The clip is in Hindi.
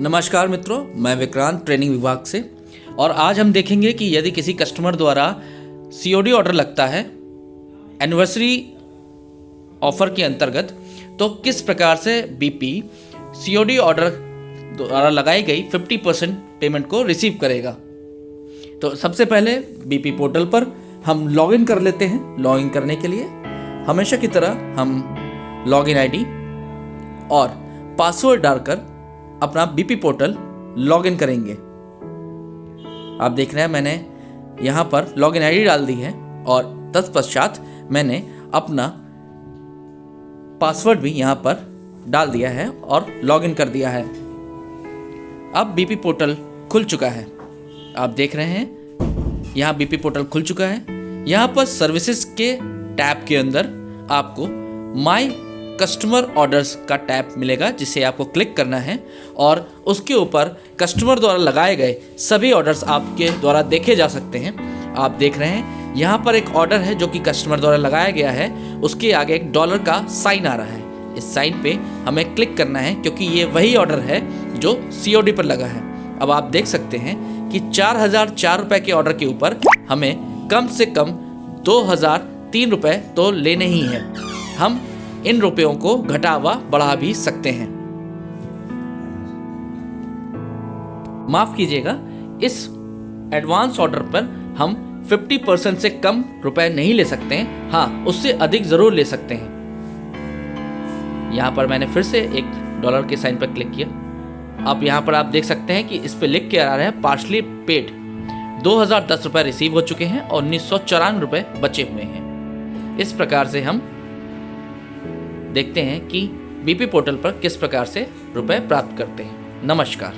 नमस्कार मित्रों, मैं विक्रांत ट्रेनिंग विभाग से। और आज हम देखेंगे कि यदि किसी कस्टमर द्वारा सीओडी ऑर्डर लगता है एनिवर्सरी ऑफ़र के अंतर्गत तो किस प्रकार से बीपी सी ऑर्डर द्वारा लगाई गई 50 परसेंट पेमेंट को रिसीव करेगा? तो सबसे पहले बीपी पोर्टल पर हम लॉगिन कर लेते हैं। लॉगिन करने के लिए हमेशा की तरह हम लॉगिन आईडी और पासवर्ड डालकर अपना बीपी पोर्टल लॉगिन करेंगे। आप देख रहे हैं, मैंने यहाँ पर लॉगिन आईडी डाल दी है और तत्पश्चात मैंने अपना पासवर्ड भी यहाँ पर डाल दिया है और लॉगिन कर दिया है। अब बीपी पोर्टल खुल चुका है। आप देख रहे हैं, यहाँ बीपी पोर्टल खुल चुका है। यहाँ पर सर्विसेज़ के टैब के अंदर आपको माई कस्टमर ऑर्डर्स का टैब मिलेगा, जिसे आपको क्लिक करना है और उसके ऊपर कस्टमर द्वारा लगाए गए सभी ऑर्डर्स आपके द्वारा देखे जा सकते हैं। आप देख रहे हैं, यहाँ पर एक ऑर्डर है जो कि कस्टमर द्वारा लगाया गया है। उसके आगे एक डॉलर का साइन आ रहा है। इस साइन पे हमें क्लिक करना है, क्योंकि ये वही ऑर्डर है जो सीओडी पर लगा है। अब आप देख सकते हैं कि चार हज़ार चार रुपये के ऑर्डर के ऊपर हमें कम से कम दो हज़ार तीन रुपये तो लेने ही हैं। हम इन रुपयों को घटा व बढ़ा भी सकते हैं। माफ़ कीजिएगा, इस एडवांस ऑर्डर पर हम 50 परसेंट से कम रुपए नहीं ले सकते हैं। हाँ उससे अधिक ज़रूर ले सकते हैं। यहाँ पर मैंने फिर से एक डॉलर के साइन पर क्लिक किया। अब यहाँ पर आप देख सकते हैं कि इस पर लिख के आ रहा है, पार्शली पेड। दो हज़ार दस रुपये रिसीव हो चुके हैं और उन्नीस सौ चौरानवे रुपये बचे हुए हैं। इस प्रकार से हम देखते हैं कि बीपी पोर्टल पर किस प्रकार से रुपए प्राप्त करते हैं। नमस्कार।